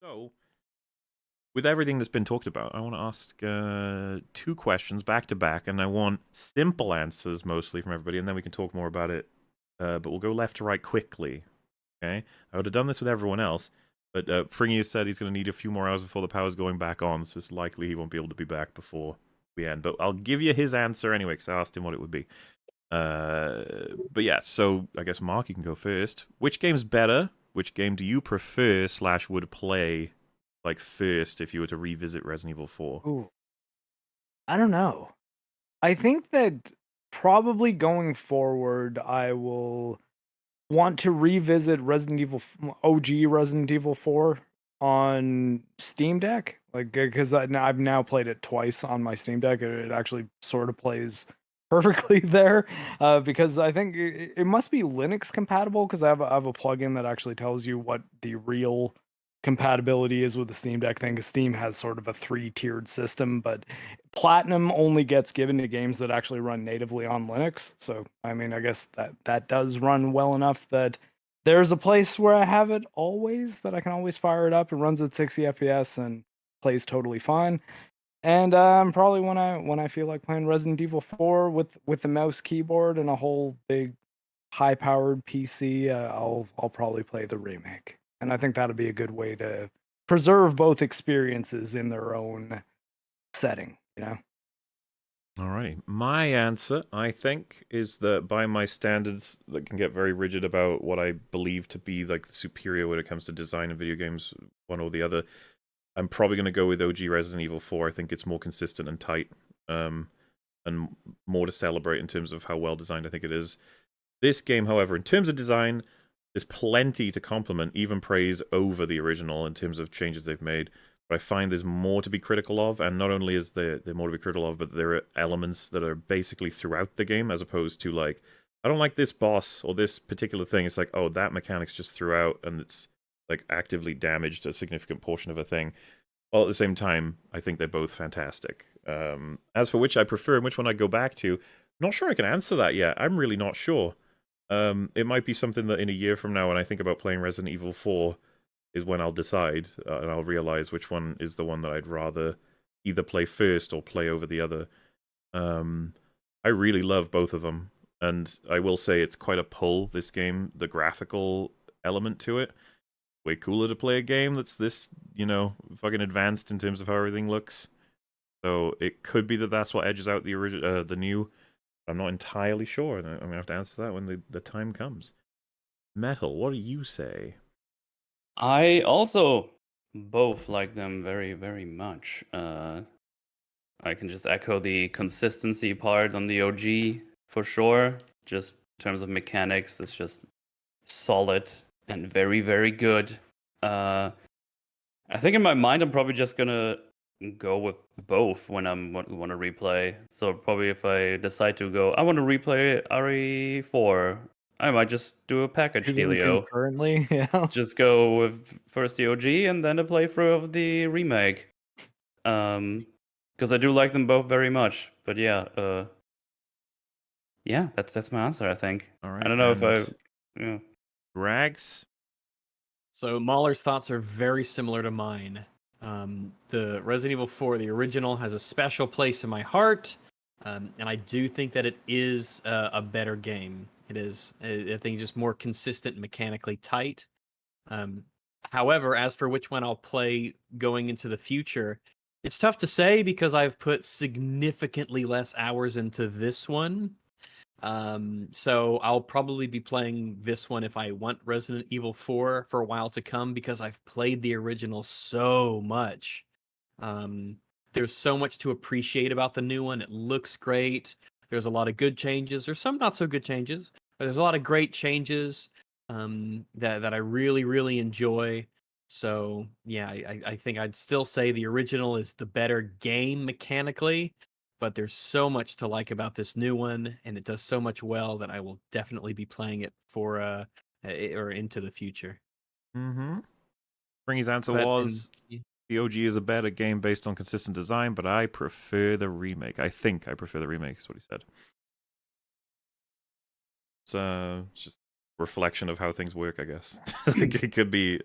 So, with everything that's been talked about, I want to ask uh, two questions back to back, and I want simple answers mostly from everybody, and then we can talk more about it. Uh, but we'll go left to right quickly. Okay, I would have done this with everyone else, but uh, Fringy has said he's going to need a few more hours before the power's going back on, so it's likely he won't be able to be back before we end. But I'll give you his answer anyway, because I asked him what it would be. Uh, but yeah, so I guess Mark, you can go first. Which game's better? Which game do you prefer slash would play like first if you were to revisit Resident Evil Four? Ooh. I don't know. I think that probably going forward, I will want to revisit Resident Evil OG Resident Evil 4 on Steam Deck, like because I've now played it twice on my Steam Deck. It actually sort of plays perfectly there uh, because I think it, it, must be Linux compatible because I have a, I have a plugin that actually tells you what the real compatibility is with the Steam Deck thing. Because Steam has sort of a three-tiered system, but Platinum only gets given to games that actually run natively on Linux. So I mean, I guess that that does run well enough that there's a place where I have it always that I can always fire it up. It runs at 60 FPS and plays totally fine. And um, probably when I when I feel like playing Resident Evil 4 with with the mouse keyboard and a whole big high powered PC, uh, I'll I'll probably play the remake. And I think that'll be a good way to preserve both experiences in their own setting, you know. All right. My answer, I think, is that by my standards that can get very rigid about what I believe to be like superior when it comes to design in video games, one or the other, I'm probably going to go with OG Resident Evil 4. I think it's more consistent and tight, um, and more to celebrate in terms of how well designed I think it is. This game, however, in terms of design, there's plenty to compliment, even praise over the original in terms of changes they've made. But I find there's more to be critical of, and not only is there, there more to be critical of, but there are elements that are basically throughout the game, as opposed to like, I don't like this boss or this particular thing. It's like, oh, that mechanic's just throughout, and it's like actively damaged a significant portion of a thing. While at the same time, I think they're both fantastic. Um, as for which I prefer and which one I go back to, not sure I can answer that yet. I'm really not sure. Um, it might be something that in a year from now, when I think about playing Resident Evil 4, is when I'll decide uh, and I'll realize which one is the one that I'd rather either play first or play over the other. Um, I really love both of them, and I will say it's quite a pull. This game, the graphical element to it, way cooler to play a game that's this, you know, fucking advanced in terms of how everything looks. So it could be that that's what edges out the original, uh, the new. I'm not entirely sure. I'm gonna have to answer that when the, the time comes. Metal, what do you say? I also both like them very, very much. Uh, I can just echo the consistency part on the OG for sure. Just in terms of mechanics, it's just solid and very, very good. Uh, I think in my mind, I'm probably just gonna go with both when I'm want, want to replay. So probably if I decide to go, I want to replay RE4. I might just do a package dealio. Currently, yeah. Just go with first the OG and then a playthrough of the remake. Um, because I do like them both very much. But yeah, uh, yeah, that's that's my answer. I think. All right. I don't know if I, yeah. Rags. So Mahler's thoughts are very similar to mine. Um, the Resident Evil 4, the original, has a special place in my heart, um, and I do think that it is a better game. It is, I think, just more consistent, mechanically tight. Um, however, as for which one I'll play going into the future, it's tough to say because I've put significantly less hours into this one um, so I'll probably be playing this one if I want Resident Evil 4 for a while to come because I've played the original so much. Um, there's so much to appreciate about the new one. It looks great. There's a lot of good changes. There's some not so good changes, but there's a lot of great changes um, that that I really really enjoy. So yeah, I, I think I'd still say the original is the better game mechanically, but there's so much to like about this new one and it does so much well that I will definitely be playing it for uh or into the future. Mm-hmm. Springy's answer but was in, the OG is a better game based on consistent design, but I prefer the remake. I think I prefer the remake, is what he said. It's uh it's just reflection of how things work, I guess. it could be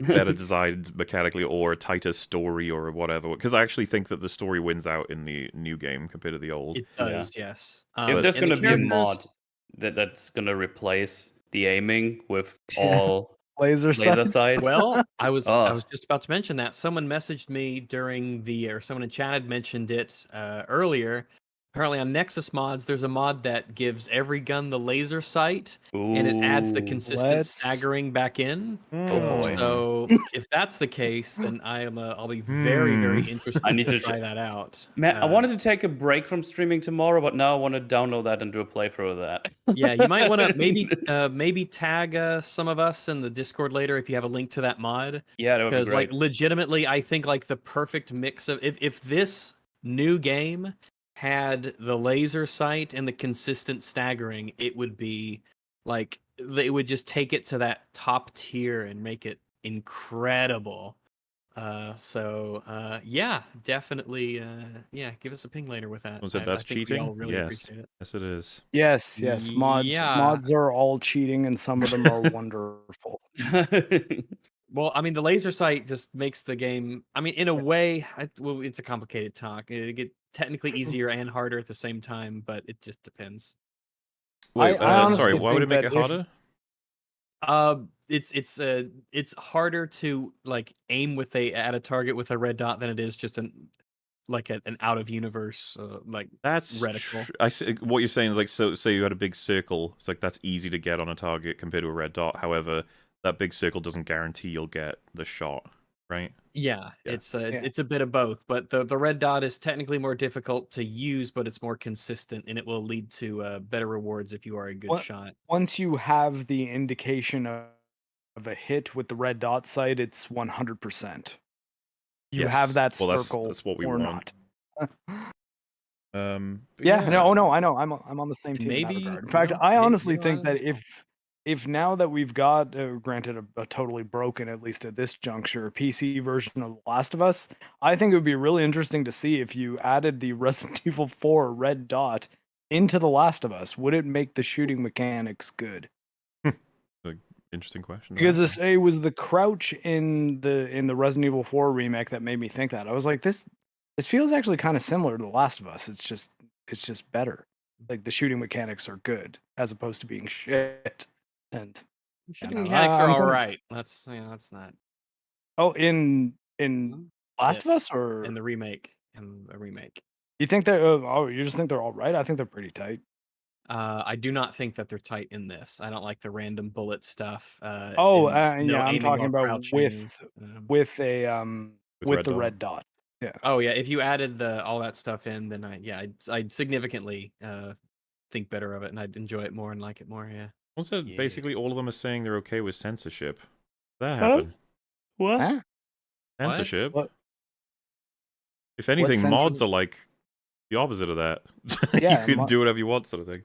better designed mechanically or a tighter story or whatever. Because I actually think that the story wins out in the new game compared to the old. It Yeah. does, yes. if Um, there's gonna be a mod that that's gonna replace the aiming with Yeah. all Laser, laser sights. sights. Well, I was I Oh. was just about to mention that someone messaged me during the or someone in chat had mentioned it uh, earlier. Apparently on Nexus mods, there's a mod that gives every gun the laser sight, and it adds the consistent Let's- staggering back in. Oh, boy. So if that's the case, then I am uh, I'll be very very Hmm. interested I need to to try that out. Man, I Uh, wanted to take a break from streaming tomorrow, but now I want to download that and do a playthrough of that. yeah, you might want to maybe uh, maybe tag uh, some of us in the Discord later if you have a link to that mod. yeah, that would be because like legitimately i think like the perfect mix of if, if this new game had the laser sight and the consistent staggering it would be like they would just take it to that top tier and make it incredible uh so uh yeah definitely uh yeah give us a ping later with that Was it I- I that's think cheating? all really Yes. it Yes, it is. Yes, yes. Mods Yeah. mods are all cheating and some of them are wonderful. Well, I mean, the laser sight just makes the game. I mean, in a way, I, well, it's a complicated talk. It get technically easier and harder at the same time, but it just depends. Wait, I uh, sorry, why would it make it that if- harder? Uh, it's it's uh it's harder to like aim with a at a target with a red dot than it is just an like a, an out of universe uh, like That's reticle. tr- I see, what you're saying is like so. Say you had a big circle. It's like that's easy to get on a target compared to a red dot. However, that big circle doesn't guarantee you'll get the shot, right? yeah, Yeah. it's a, it's- Yeah. it's a bit of both. But the the red dot is technically more difficult to use, but it's more consistent and it will lead to uh, better rewards if you are a good What- shot. Once you have the indication of, of a hit with the red dot sight, it's 100%. You Yes. have that Well, that's- circle that's what we or want. not. Um, but yeah, no, oh no, I know. I'm I'm on the same team. in Maybe, regard. In fact, know, I honestly think that if if now that we've got, uh, granted, a, a totally broken, at least at this juncture, PC version of The Last of Us, I think it would be really interesting to see if you added the Resident Evil 4 red dot into The Last of Us. Would it make the shooting mechanics good? Interesting question. Because this, it was the crouch in the in the Resident Evil 4 remake that made me think that. I was like, this this feels actually kind of similar to The Last of Us. It's just it's just better. Like the shooting mechanics are good as opposed to being shit. And no, mechanics are I'm all gonna- right. That's yeah, that's not oh, in in Last of Yes, Us, or in the remake. In the remake, you think they're uh, oh you just think they're all right? I think they're pretty tight. uh, I do not think that they're tight in this. I don't like the random bullet stuff. Uh, Oh, and uh, no yeah, I'm aiming talking about crouching, with um, with a um With with, red the dot. red dot. Oh yeah, if you added the all that stuff in, then I yeah, I'd, I'd significantly uh, think better of it, and I'd enjoy it more and like it more. Yeah. Also, Yeah. basically, all of them are saying they're okay with censorship. That Huh? happened. What? Huh? What? Censorship. What? If anything, mods are like the opposite of that. Yeah, you can do whatever you want, sort of thing.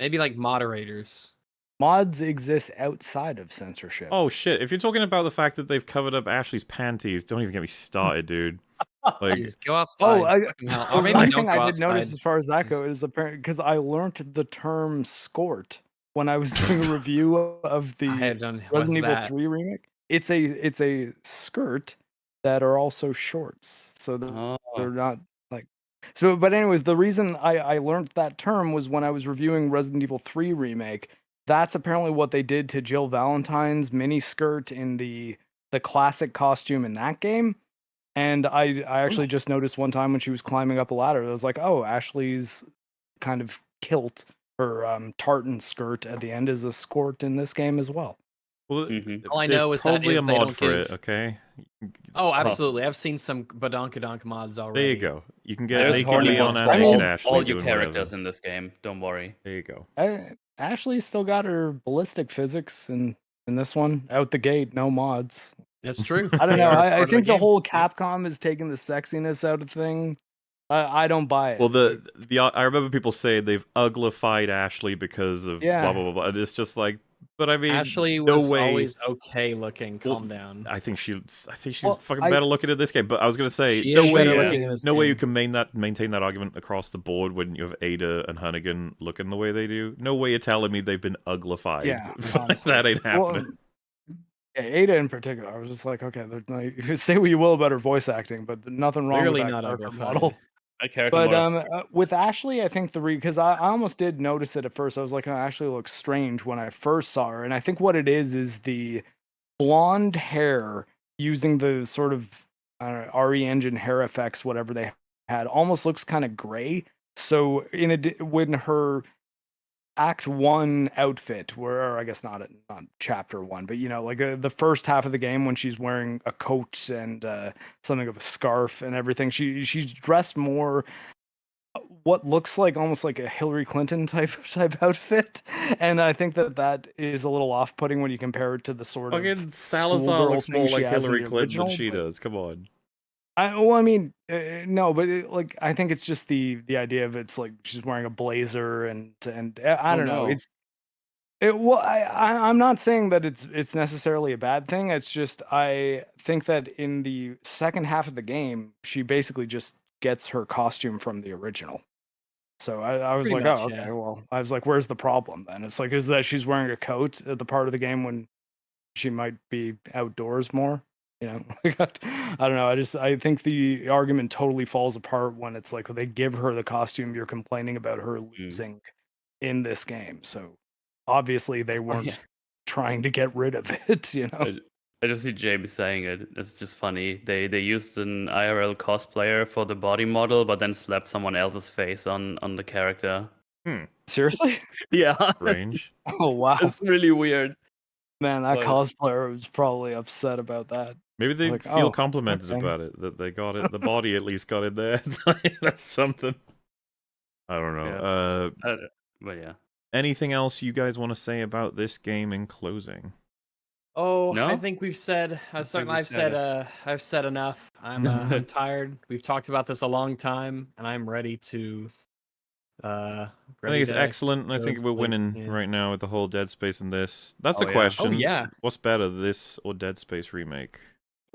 Maybe like moderators. Mods exist outside of censorship. Oh shit! If you're talking about the fact that they've covered up Ashley's panties, don't even get me started, dude. Like, Jeez, go outside. Oh, I, fucking the Or maybe one don't thing I did notice as far as that goes is apparent because I learned the term "skort" when I was doing a review of the I don't. What's Resident Evil that? 3 remake. It's a it's a skirt that are also shorts, so they're, Oh. they're not like so. But anyways, the reason I I learned that term was when I was reviewing Resident Evil 3 remake. That's apparently what they did to Jill Valentine's mini skirt in the the classic costume in that game. And I I oh. actually just noticed one time when she was climbing up a ladder, I was like, oh, Ashley's kind of kilt, her um, tartan skirt at the end is a skirt in this game as well. well, Mhm. All I know is that probably if a they mod don't for it. Okay. Oh, absolutely. I've seen some badonkadonk mods already. There you go. You can get There's naked hardly Leon mods and for I naked all, Ashley all your doing whatever. characters in this game. Don't worry. There you go. I, Ashley's still got her ballistic physics in in this one out the gate, no mods. That's true. I don't know. I, I think the game. whole Capcom is taking the sexiness out of thing. I, I don't buy it. Well, the the I remember people saying they've uglified Ashley because of Yeah. blah blah blah. blah. It's just like, but I mean, Ashley no was way. always okay looking. Well, Calm down. I think she, I think she's Well, fucking I- better looking in this game. But I was gonna say, no way, better you- looking in this no way you can main that maintain that argument across the board when you have Ada and Hunnigan looking the way they do. No way you're telling me they've been uglified. Yeah, that ain't Well, happening. Yeah, Ada in particular, I was just like, okay, like, say what you will about her voice acting, but nothing wrong Clearly with that not character model. Character But um, uh, with Ashley, I think the re because I, I almost did notice it at first. I was like, oh, Ashley looks strange when I first saw her, and I think what it is is the blonde hair using the sort of I don't know, RE Engine hair effects, whatever they had, almost looks kind of gray. So in a when her act one outfit where or i guess not at not chapter one but you know like uh, the first half of the game when she's wearing a coat and uh, something of a scarf and everything she she's dressed more uh, what looks like almost like a hillary clinton type type outfit and i think that that is a little off-putting when you compare it to the sort Fucking of Salazar looks more like Hillary Clinton than she but- does. Come on. I well, I mean, uh, no, but it, like I think it's just the the idea of it's like she's wearing a blazer and and uh, I Oh, don't know. no. It's it. Well, I, I I'm not saying that it's it's necessarily a bad thing. It's just I think that in the second half of the game, she basically just gets her costume from the original. So I, I was Pretty like, much, oh, okay. yeah. Well, I was like, where's the problem then? It's like, is that she's wearing a coat at the part of the game when she might be outdoors more? You know, I don't know. I just I think the argument totally falls apart when it's like they give her the costume you're complaining about her mm. losing in this game. So obviously they oh, weren't yeah. trying to get rid of it. You know, I, I just see Jamie saying it. It's just funny. They they used an IRL cosplayer for the body model, but then slapped someone else's face on on the character. Hmm. seriously. Yeah, Range. Oh wow, it's really weird. man, that but- cosplayer was probably upset about that. Maybe they Like, feel oh, complimented okay. about it that they got it. The body at least got in there. That's something. I don't know. Yeah. Uh, Uh, but yeah, anything else you guys want to say about this game in closing? Oh, I think we've said. I I've think said. I've said said. it. Uh, I've said enough. I'm. Uh, I'm tired. We've talked about this a long time, and I'm ready to. Uh, I think it's excellent. and I think we're sleep, winning yeah. right now with the whole Dead Space and this. That's Oh, a yeah. Question. Oh yeah. What's better, this or Dead Space remake?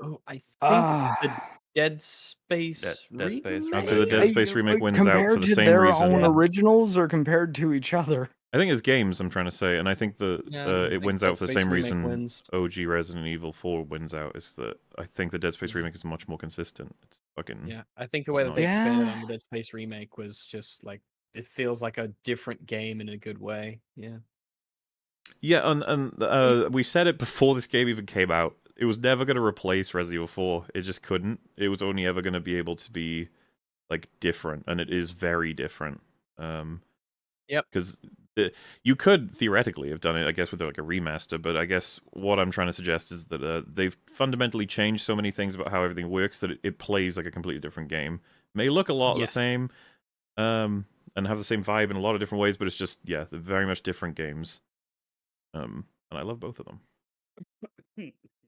Oh, I think Ah. the Dead Space. Dead- Dead Space I'd say remake. the Dead Space remake wins out for the to same their reason. own Yeah. originals or compared to each other. I think it's games. I'm trying to say, and I think the Yeah, uh, it wins Dead out for the Space same reason. Wins. OG Resident Evil 4 wins out is that I think the Dead Space remake is much more consistent. It's fucking Yeah, I think the way that they Yeah. expanded on the Dead Space remake was just like it feels like a different game in a good way. Yeah. Yeah, and and uh, we said it before this game even came out. It was never going to replace Resident Evil 4. It just couldn't. It was only ever going to be able to be like different, and it is very different. Um, Yep. Because you could theoretically have done it, I guess, with like a remaster. But I guess what I'm trying to suggest is that uh, they've fundamentally changed so many things about how everything works that it, it plays like a completely different game. May look a lot Yes. the same, um, and have the same vibe in a lot of different ways, but it's just yeah, they're very much different games. Um, and I love both of them.